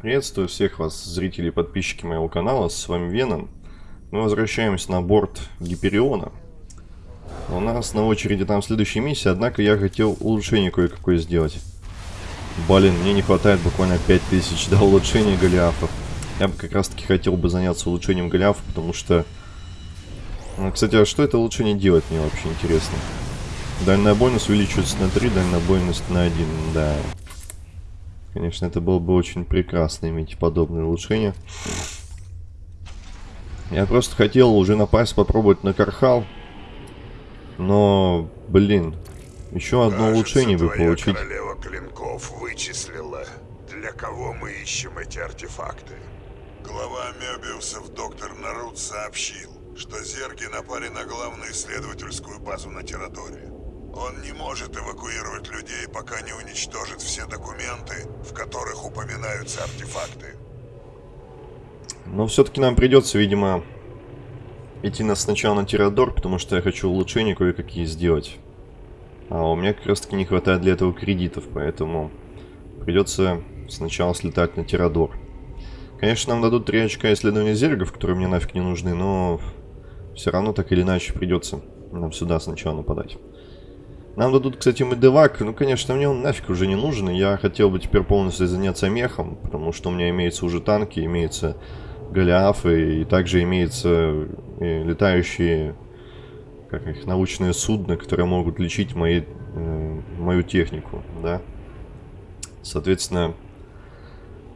Приветствую всех вас, зрители и подписчики моего канала, с вами Веном. Мы возвращаемся на борт Гипериона. У нас на очереди там следующая миссия, однако я хотел улучшение кое-какое сделать. Блин, мне не хватает буквально 5000 до улучшения Голиафов. Я бы как раз таки хотел бы заняться улучшением Голиафа, потому что... Ну, кстати, а что это улучшение делает, мне вообще интересно. Дальнобойность увеличивается на 3, дальнобойность на 1, да. Конечно, это было бы очень прекрасно иметь подобное улучшение. Я просто хотел уже напасть, попробовать на Кархал. Но, блин, еще одно Кажется, улучшение бы получить. королева клинков вычислила, для кого мы ищем эти артефакты. Глава Мебиусов доктор Нарут сообщил, что зерги напали на главную исследовательскую базу на Тирадоре. Он не может эвакуировать людей, пока не уничтожит все документы, в которых упоминаются артефакты. Но все-таки нам придется, видимо, идти на сначала на Тирадор, потому что я хочу улучшения кое-какие сделать. А у меня как раз таки не хватает для этого кредитов, поэтому придется сначала слетать на Тирадор. Конечно, нам дадут 3 очка исследования зергов, которые мне нафиг не нужны, но все равно так или иначе придется нам сюда сначала нападать. Нам дадут, кстати, медевак. Ну, конечно, мне он нафиг уже не нужен. Я хотел бы теперь полностью заняться мехом, потому что у меня имеются уже танки, имеются голиафы, и также имеются и летающие, как их, научные судна, которые могут лечить мои, э, мою технику, да. Соответственно,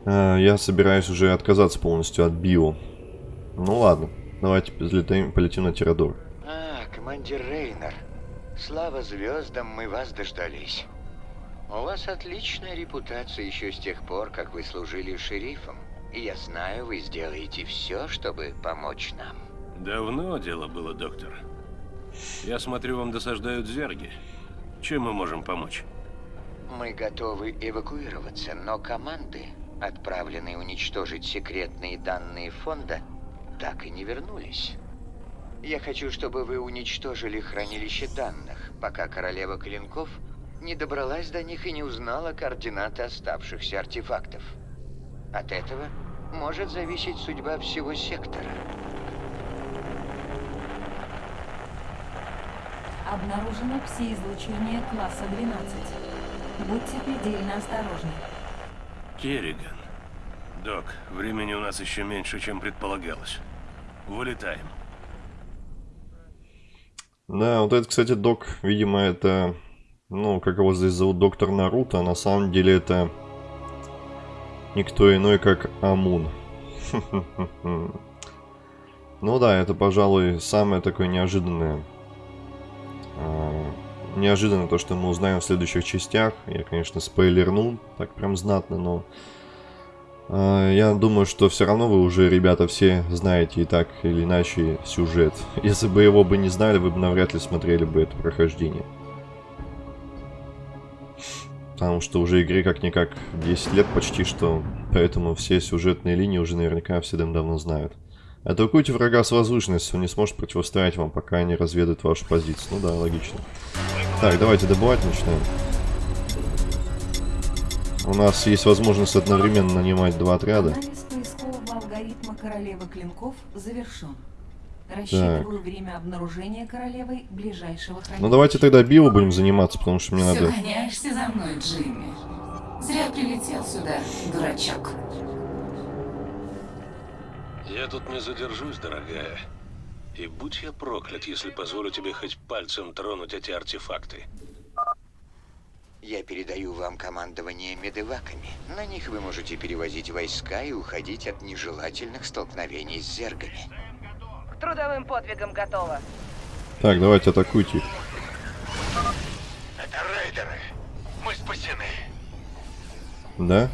э, я собираюсь уже отказаться полностью от био. Ну ладно, давайте взлетаем, полетим на Тирадор. А, командир Рейнер. Слава звездам, мы вас дождались. У вас отличная репутация еще с тех пор, как вы служили шерифом. И я знаю, вы сделаете все, чтобы помочь нам. Давно дело было, доктор. Я смотрю, вам досаждают зерги. Чем мы можем помочь? Мы готовы эвакуироваться, но команды, отправленные уничтожить секретные данные фонда, так и не вернулись. Я хочу, чтобы вы уничтожили хранилище данных, пока королева клинков не добралась до них и не узнала координаты оставшихся артефактов. От этого может зависеть судьба всего сектора. Обнаружено пси-излучение класса 12. Будьте предельно осторожны. Керриган. Док, времени у нас еще меньше, чем предполагалось. Вылетаем. Да, вот это, кстати, док, видимо, это... Ну, как его здесь зовут, доктор Наруто, на самом деле это... Никто иной, как Амун. Ну да, это, пожалуй, самое такое неожиданное. А, неожиданно то, что мы узнаем в следующих частях. Я, конечно, спойлернул, так прям знатно, но... а, Я думаю, что все равно вы уже, ребята, все знаете и так или иначе сюжет. Если бы его бы не знали, вы бы навряд ли смотрели бы это прохождение. Потому что уже игре как-никак 10 лет почти что, поэтому все сюжетные линии уже наверняка все давно знают. Атакуйте врага с возвышенности, он не сможет противостоять вам, пока не разведает вашу позицию. Ну да, логично. Так, давайте добывать начинаем. У нас есть возможность одновременно нанимать два отряда. Анализ поискового алгоритма королевы клинков завершен. Рассчитываю время обнаружения королевой ближайшего хранилища. Ну давайте тогда био будем заниматься, потому что мне Все надо... гоняешься за мной, Джимми. Зря прилетел сюда, дурачок. Я тут не задержусь, дорогая. И будь я проклят, если позволю тебе хоть пальцем тронуть эти артефакты. Я передаю вам командование медеваками. На них вы можете перевозить войска и уходить от нежелательных столкновений с зергами. К трудовым подвигам готово. Так, давайте атакуйте их. Это рейдеры. Мы спасены. Да?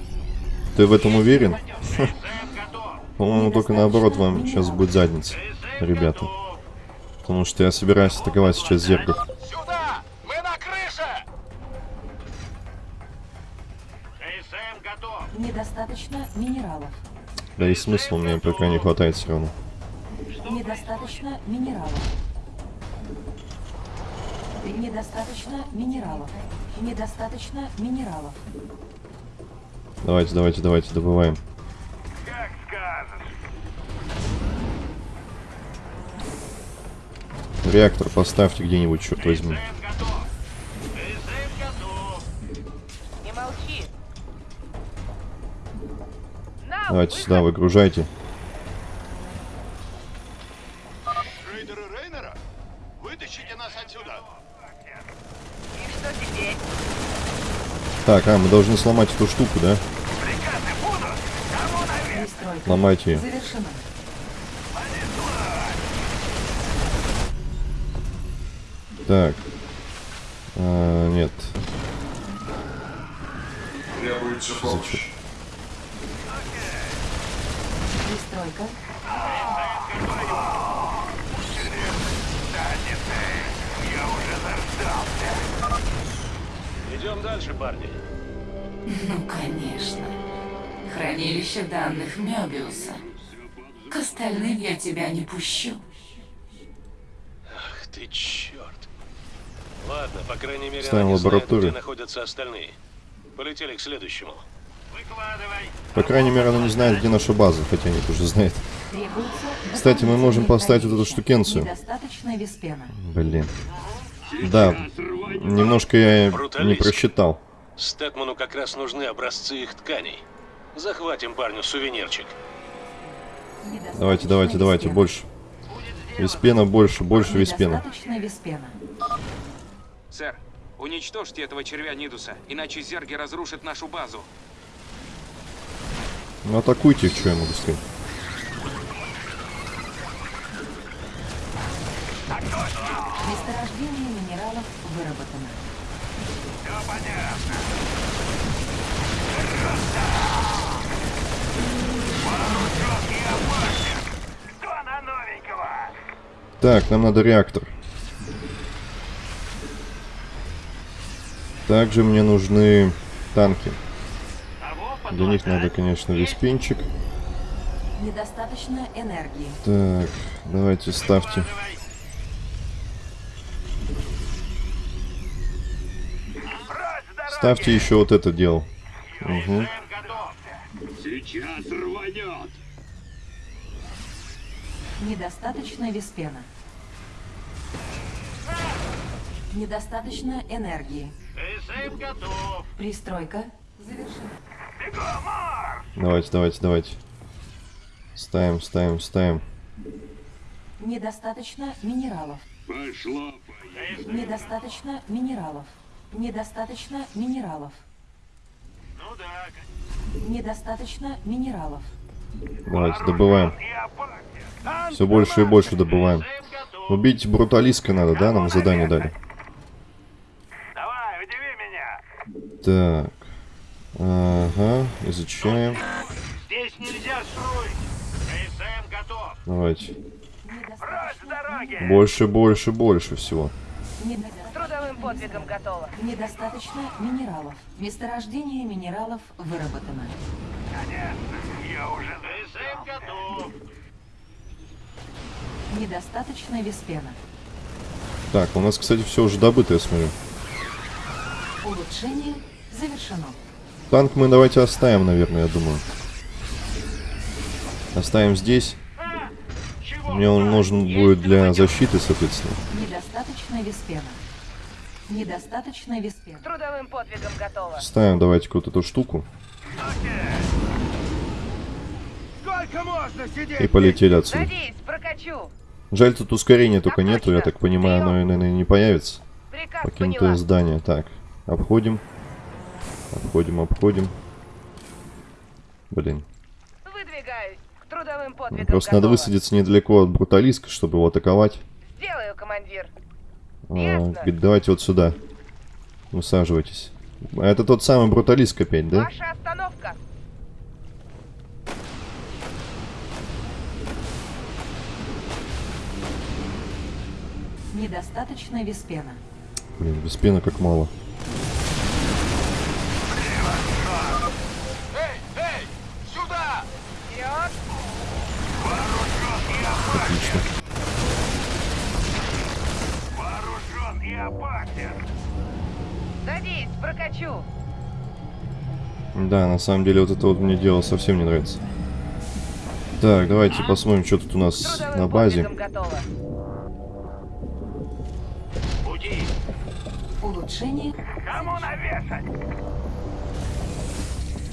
Ты в этом уверен? По-моему, только наоборот вам сейчас будет задница, ребята. Потому что я собираюсь атаковать сейчас зергов. Недостаточно минералов. Да и смысл мне пока не хватает все равно. Недостаточно минералов. Недостаточно минералов. Недостаточно минералов. Давайте, давайте, давайте, добываем. Реактор поставьте где-нибудь, черт возьми. Давайте сюда, выгружайте. Рейдеры Рейнера? Вытащите нас отсюда! И что теперь? Так, а, мы должны сломать эту штуку, да? Ломайте ее. завершена. Так. А, нет. Требуется помощь. Пристройка Идем дальше, парни. Ну, конечно. Хранилище данных Мёбиуса. К остальным я тебя не пущу. Ах ты черт. Ладно, по крайней мере, Ставим они знают, где находятся остальные. Полетели к следующему. По крайней мере, она не знает, где наша база, хотя они тоже знают. требуется... Кстати, мы можем поставить вот эту штукенцию. Блин. Да, немножко я не просчитал. Стэкману как раз нужны образцы их тканей. Захватим парню сувенирчик. Давайте, давайте, давайте, виспена. больше. Виспена больше, больше виспена. Виспена. Сэр, уничтожьте этого червя Нидуса, иначе зерги разрушат нашу базу. Ну атакуйте их, что я могу сказать. Месторождение минералов выработано. Так, нам надо реактор. Также мне нужны танки. Для них надо, конечно, виспинчик. Недостаточно энергии. Так, давайте ставьте. Ставьте еще вот это дело. Угу. Сейчас рванет! Недостаточно виспена. Недостаточно энергии. Пристройка завершена. Давайте, давайте, давайте. Ставим, ставим, ставим. Недостаточно минералов. Пошло, Недостаточно минералов. Недостаточно минералов. Недостаточно минералов. Давайте, добываем. Все больше и больше добываем. Убить бруталиска надо, да? Нам задание дали. Давай, удиви меня! Так. Ага, изучаем. Здесь нельзя строить! КСМ готов! Давайте. Недостаточно! Больше, больше, больше всего. Недо- Трудовым подвигом готово. Недостаточно минералов. Месторождение минералов выработано. Я уже... КСМ готов! Недостаточно виспена. Так, у нас, кстати, все уже добыто, я смотрю. Улучшение завершено. Танк мы давайте оставим, наверное, я думаю. Оставим здесь. Мне он нужен будет для защиты, соответственно. Недостаточно виспена. Недостаточно виспена. С трудовым подвигом готово. Ставим давайте вот эту штуку и полетели отсюда. Садись, прокачу. Жаль, тут ускорения только нету, я так понимаю, оно, наверное, не появится. Приказ Покинутое поняла. здание. Так, обходим. Обходим, обходим. Блин. Выдвигаюсь. К трудовым подвигам Просто надо готово. высадиться недалеко от бруталиска, чтобы его атаковать. Сделаю, командир. А, говорит, давайте вот сюда. Высаживайтесь. А это тот самый бруталиск опять, да? Ваша остановка. Недостаточно виспена. Блин, без пена как мало. опасен. Садись, прокачу. Да, на самом деле вот это вот мне дело совсем не нравится. Так, давайте посмотрим, что тут у нас Трудовым на базе. Улучшение. Кому навешать?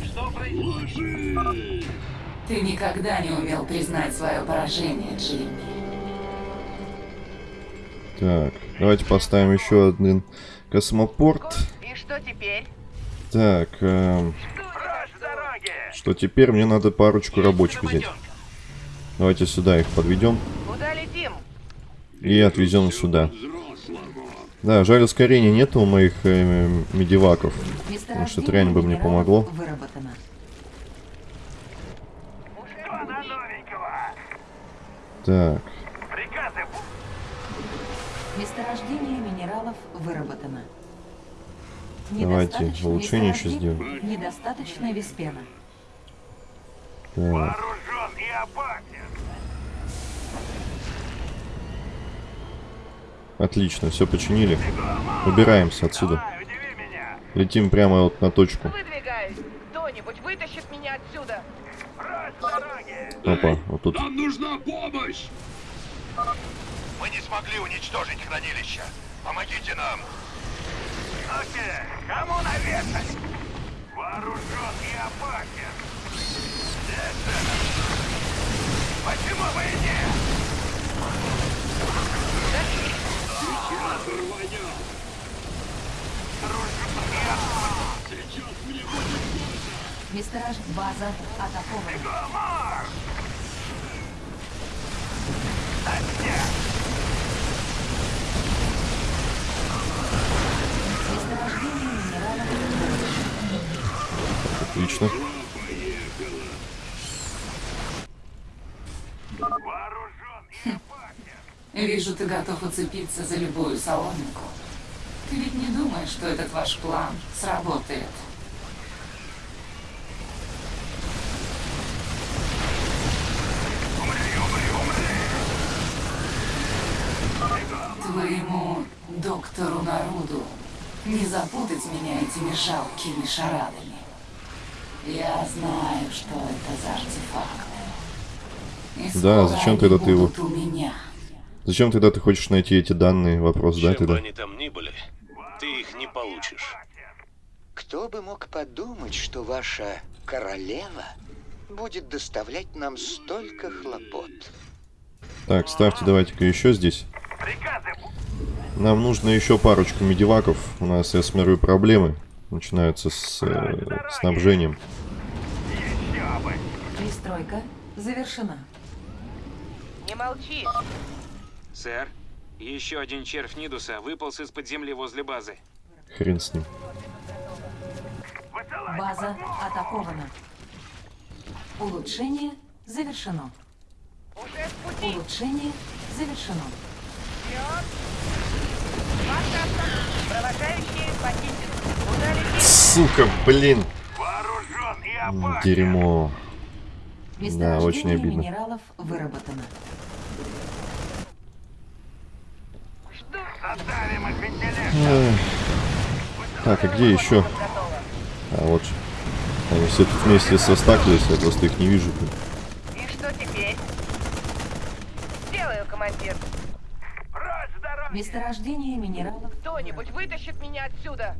Что происходит? Ты никогда не умел признать свое поражение, Джимми. Так, давайте поставим еще один космопорт. И что теперь? Так, эм, что теперь? Мне надо парочку рабочих взять. Давайте сюда их подведем Куда летим? и отвезем сюда. Да, жаль, ускорения нет у моих э, медиваков. Потому что трянь бы мне помогло. Так, выработано. Давайте улучшение еще месторождений, Недостаточно виспена. так. вооружен и опасен. Отлично, все починили. Убираемся отсюда. Давай, удиви меня. Летим прямо вот на точку. Выдвигаюсь. Кто-нибудь вытащит меня отсюда. Опа, вот тут. Мы не смогли уничтожить хранилище. Помогите нам. Окей, кому навешать? Вооружен и опасен. Это... Почему бы и нет? Месторож... База атакована. Месторождение минералов выработано. Отлично. Опасен. Вижу, ты готов уцепиться за любую соломинку. Ты ведь не думаешь, что этот ваш план сработает? Твоему доктору Наруду не запутать меня этими жалкими шарадами. Я знаю, что это за артефакты. И Да, зачем тогда ты его- меня. Зачем тогда ты хочешь найти эти данные? Вопрос, да, Чем бы тогда? они там ни были, ты их не получишь. Кто бы мог подумать, что ваша королева будет доставлять нам столько хлопот? Так, ставьте давайте-ка еще здесь. Приказы Нам нужно еще парочку медиваков. У нас, я смотрю, проблемы. Начинаются с э, снабжением. Пристройка завершена. Не молчи. Сэр, еще один червь Нидуса выполз из-под земли возле базы. Хрен с ним. База атакована. Улучшение завершено. Улучшение завершено. Вперед. Провожающие похитят. Сука, блин. Дерьмо. Месторождение очень обидно. минералов выработано. Так, а где еще? А вот же. Они все тут вместе состаклись, я просто их не вижу. И что теперь? Сделаю, командир. Месторождение минералов. Кто-нибудь вытащит меня отсюда.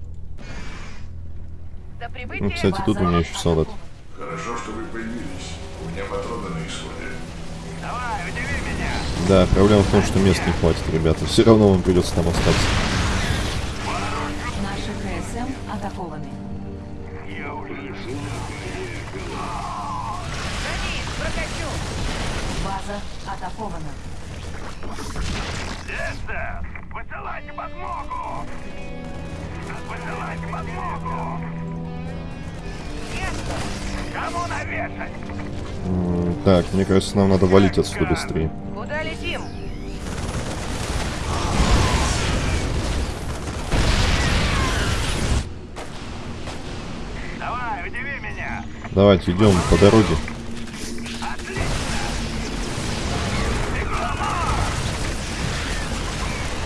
Ну, кстати, тут у меня еще солдат. Хорошо, что вы появились. У меня патроны на исходе. Давай, удиви меня. Да, проблема в том, что мест не хватит, ребята. Все равно вам придется там остаться. Наши КСМ атакованы. Я уже Садись, прокачу. База атакована. Эстер, высылайте подмогу. Высылайте подмогу. Так, мне кажется, нам надо валить отсюда быстрее. Куда летим? Давай, удиви меня. Давайте, идем по дороге.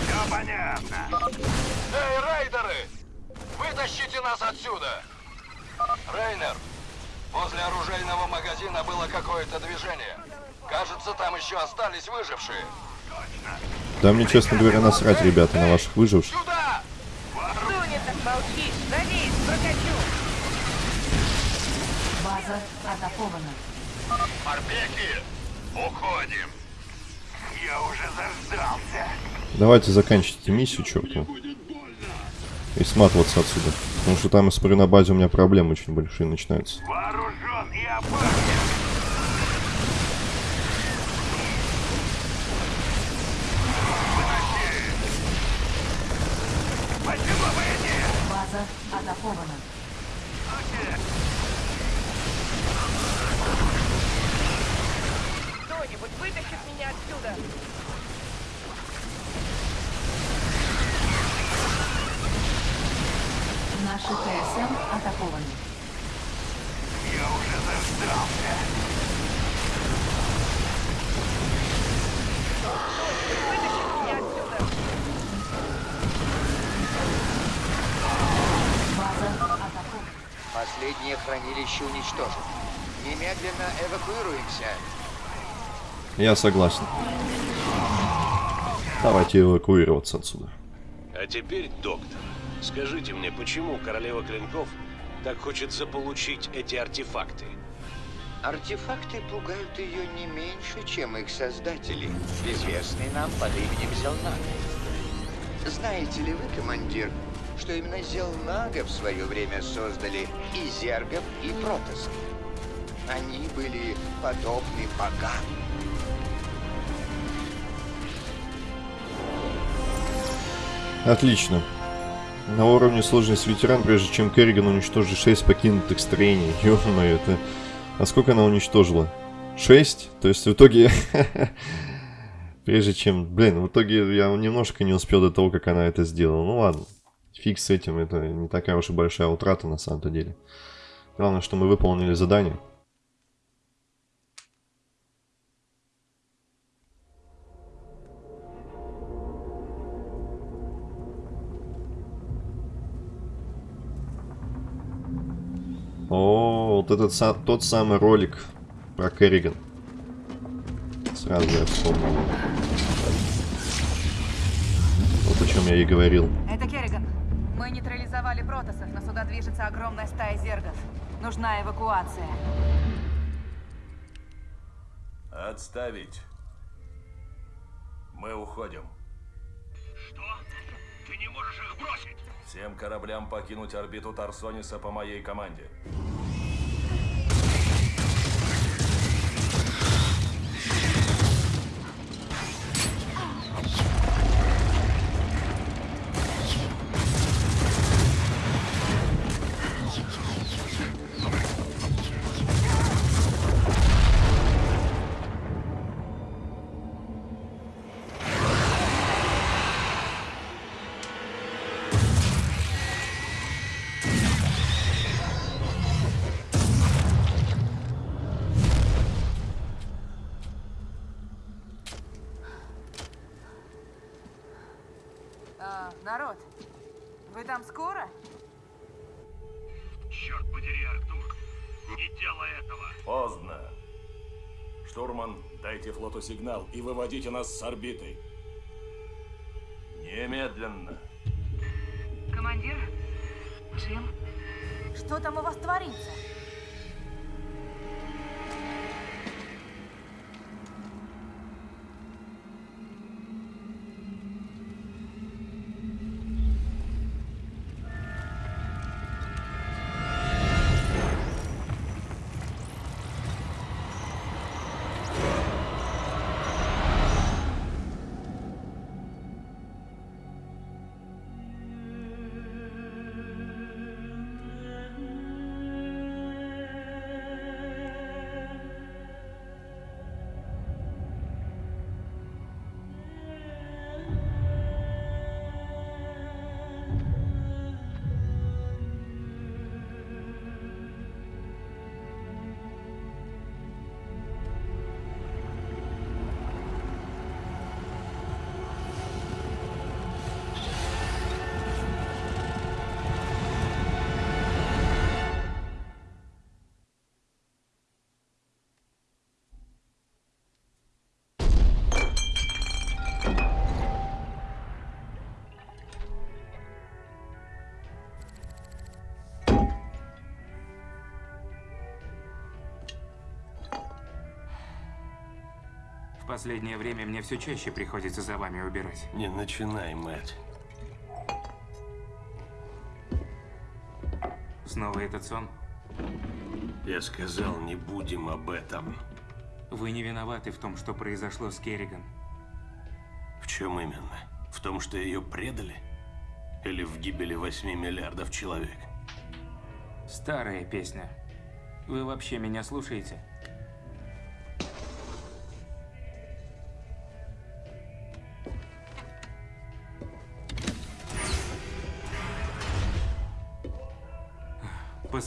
Все понятно. Эй, рейдеры! Вытащите нас отсюда! Рейнер, возле оружейного магазина было какое-то движение. Кажется, там еще остались выжившие. Да мне, честно говоря, насрать, ребята, на ваших выживших. Сюда! Кто Молчи, надеюсь, прокачу. База атакована. Морпехи, уходим. Я уже заждался. Давайте заканчивайте миссию, черту. И сматываться отсюда. Потому что там, я смотрю, на базе у меня проблемы очень большие начинаются. Вооружен и опасен. База атакована. Кто-нибудь вытащит меня отсюда. Наши ТСМ атакованы. Я уже заждался. Вытащит Последнее хранилище уничтожено. Немедленно эвакуируемся. Я согласен. Давайте эвакуироваться отсюда. А теперь, доктор, скажите мне, почему королева клинков так хочет заполучить эти артефакты? Артефакты пугают ее не меньше, чем их создатели, известный нам под именем Зелнага. Знаете ли вы, командир, что именно Зелнага в свое время создали и Зергов, и Протасов? Они были подобны богам. Отлично. На уровне сложности ветеран, прежде чем Керриган уничтожит 6 покинутых строений. Ё-моё, это... А сколько она уничтожила? 6? То есть в итоге... Прежде чем... Блин, в итоге я немножко не успел до того, как она это сделала. Ну ладно. Фиг с этим, это не такая уж и большая утрата на самом-то деле. Главное, что мы выполнили задание. О, вот этот тот самый ролик про Керриган. Сразу я вспомнил. Вот о чем я и говорил. Это. Мы нейтрализовали протасов, но сюда движется огромная стая зергов. Нужна эвакуация. Отставить. Мы уходим. Что? Ты не можешь их бросить? Всем кораблям покинуть орбиту Тарсониса по моей команде. Вы там скоро? Черт подери, Артур. Не делай этого. Поздно. Штурман, дайте флоту сигнал и выводите нас с орбиты. Немедленно. Командир? Джим? Что там у вас творится? Последнее время мне все чаще приходится за вами убирать. Не начинай, Мэтт. Снова этот сон? Я сказал, не будем об этом. Вы не виноваты в том, что произошло с Керриган. В чем именно? В том, что ее предали? Или в гибели 8 миллиардов человек? Старая песня. Вы вообще меня слушаете?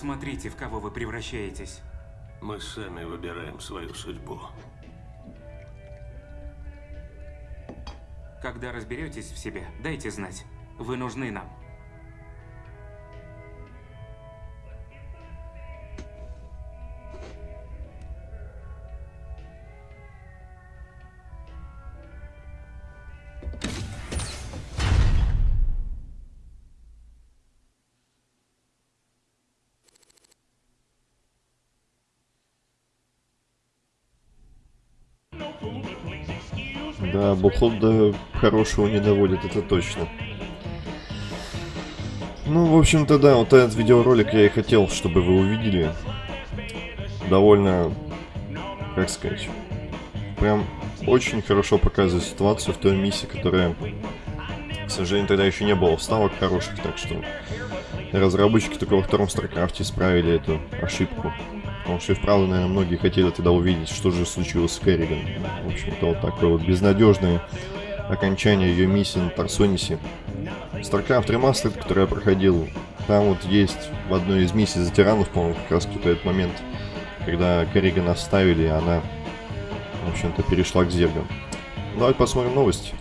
Посмотрите, в кого вы превращаетесь. Мы сами выбираем свою судьбу. Когда разберетесь в себе, дайте знать. Вы нужны нам. Да, бухло до хорошего не доводит, это точно. Ну, в общем-то, да, вот этот видеоролик я и хотел, чтобы вы увидели. Довольно, как сказать, прям очень хорошо показывает ситуацию в той миссии, которая, к сожалению, тогда еще не было вставок хороших, так что разработчики только во втором Старкрафте исправили эту ошибку. Потому что и вправду, наверное, многие хотели тогда увидеть, что же случилось с Керриган. В общем-то, вот такое вот безнадежное окончание ее миссии на Тарсонисе. StarCraft Remastered, который я проходил, там вот есть в одной из миссий за тиранов, по-моему, как раз тут этот момент, когда Керриган оставили, и она, в общем-то, перешла к зергам. Давайте посмотрим новости.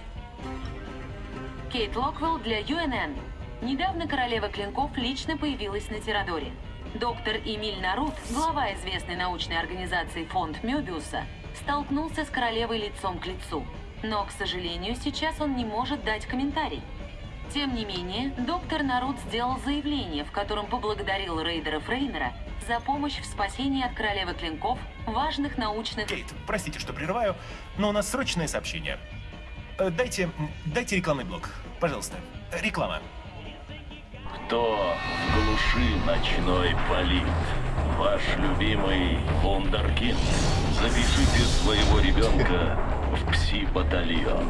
Кейт Локвелл для UNN. Недавно королева клинков лично появилась на Тирадоре. Доктор Эмиль Нарут, глава известной научной организации фонд Мёбиуса, столкнулся с королевой лицом к лицу. Но, к сожалению, сейчас он не может дать комментарий. Тем не менее, доктор Нарут сделал заявление, в котором поблагодарил рейдера Фрейнера за помощь в спасении от королевы клинков важных научных... Кейт, простите, что прерываю, но у нас срочное сообщение. Э, Дайте, дайте рекламный блок, пожалуйста. Реклама. Кто в глуши ночной палит? Ваш любимый Вундеркинд. Запишите своего ребенка в пси-батальон.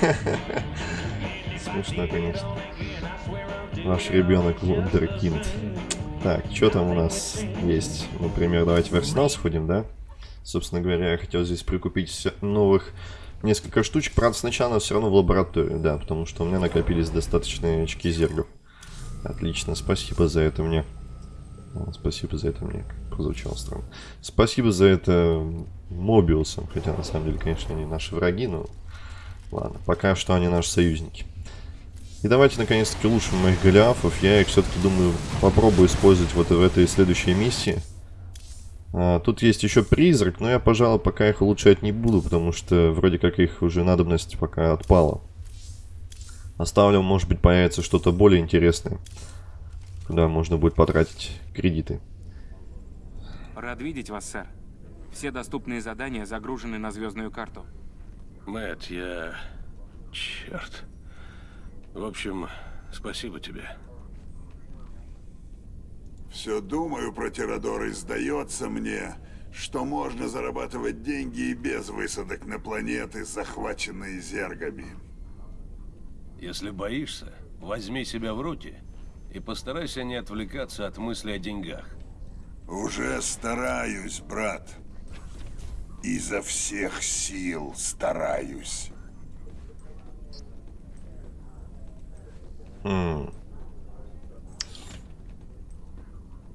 Смешно, конечно. Ваш ребенок Вундеркинд. Так, что там у нас есть? Например, давайте в арсенал сходим, да? Собственно говоря, я хотел здесь прикупить новых несколько штучек. Правда, сначала все равно в лабораторию, да, потому что у меня накопились достаточные очки зергов. Отлично, спасибо за это мне. Спасибо за это мне. Прозвучало странно. Спасибо за это Мобиусом. Хотя, на самом деле, конечно, они наши враги, но... Ладно, пока что они наши союзники. И давайте, наконец-таки, улучшим моих голиафов. Я их все-таки, думаю, попробую использовать вот в этой следующей миссии. А, тут есть еще призрак, но я, пожалуй, пока их улучшать не буду, потому что вроде как их уже надобность пока отпала. Оставлю, может быть, появится что-то более интересное, куда можно будет потратить кредиты. Рад видеть вас, сэр. Все доступные задания загружены на звездную карту. Мэтт, я... Черт. В общем, спасибо тебе. Все думаю про Тирадор и сдается мне, что можно зарабатывать деньги и без высадок на планеты, захваченные зергами. Если боишься, возьми себя в руки и постарайся не отвлекаться от мысли о деньгах. Уже стараюсь, брат. Изо всех сил стараюсь. Хм.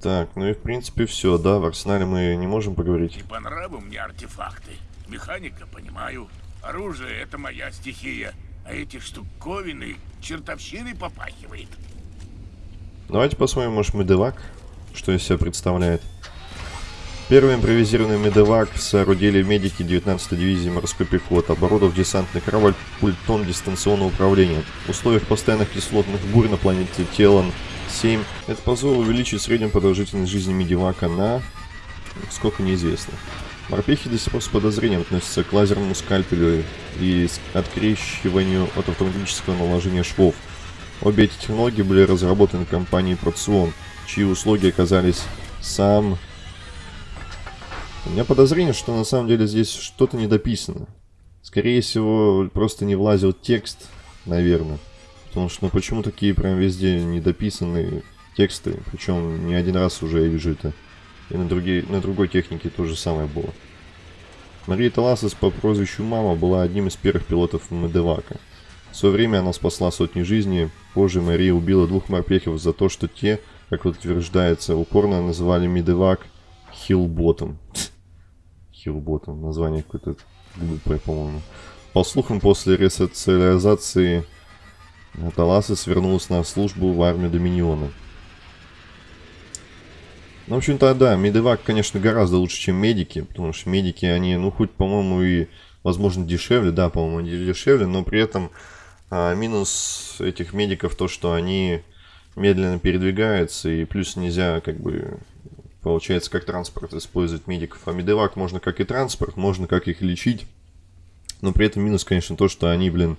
Так, ну и в принципе все, да, в арсенале мы не можем поговорить. Не по нраву мне артефакты. Механика, понимаю. Оружие — это моя стихия. А эти штуковины чертовщиной попахивает. Давайте посмотрим, может, медевак, что из себя представляет. Первый импровизированный медевак соорудили медики 19-й дивизии морской пехоты, оборудовав десантный корабль пультом дистанционного управления. В условиях постоянных кислотных бурь на планете Телан 7 это позволило увеличить среднюю продолжительность жизни медивака на... сколько неизвестно. Морпехи до сих пор с подозрением относятся к лазерному скальпелю и открещиванию от автоматического наложения швов. Обе эти технологии были разработаны компанией Proxion, чьи услуги оказались сам... У меня подозрение, что на самом деле здесь что-то недописано. Скорее всего, просто не влазил текст, наверное. Потому что, ну почему такие прям везде недописанные тексты? Причем не один раз уже я вижу это. И на, другие, на другой технике то же самое было. Мария Таласис по прозвищу Мама была одним из первых пилотов Медевака. В свое время она спасла сотни жизней. Позже Мария убила двух морпехов за то, что те, как утверждается, упорно называли Медевак Хилботом. Хилботом. Название какое-то глупое, по-моему. По слухам, после ресоциализации Таласис вернулась на службу в армию Доминиона. Ну, в общем-то, да, медевак, конечно, гораздо лучше, чем медики, потому что медики, они, ну, хоть, по-моему, и, возможно, дешевле, да, по-моему, они дешевле, но при этом а, минус этих медиков то, что они медленно передвигаются, и плюс нельзя, как бы, получается, как транспорт использовать медиков. А медевак можно как и транспорт, можно как их лечить, но при этом минус, конечно, то, что они, блин,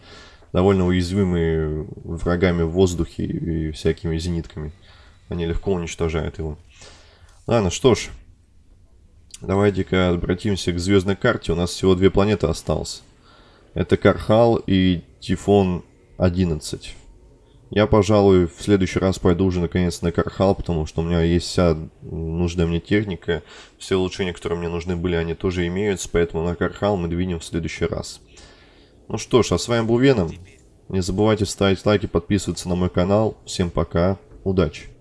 довольно уязвимы врагами в воздухе и всякими зенитками. Они легко уничтожают его. Ладно, что ж. Давайте-ка обратимся к звездной карте. У нас всего две планеты осталось. Это Кархал и Тифон 11. Я, пожалуй, в следующий раз пойду уже наконец на Кархал, потому что у меня есть вся нужная мне техника. Все улучшения, которые мне нужны были, они тоже имеются, поэтому на Кархал мы двинем в следующий раз. Ну что ж, а с вами был Веном. Не забывайте ставить лайки, подписываться на мой канал. Всем пока, удачи!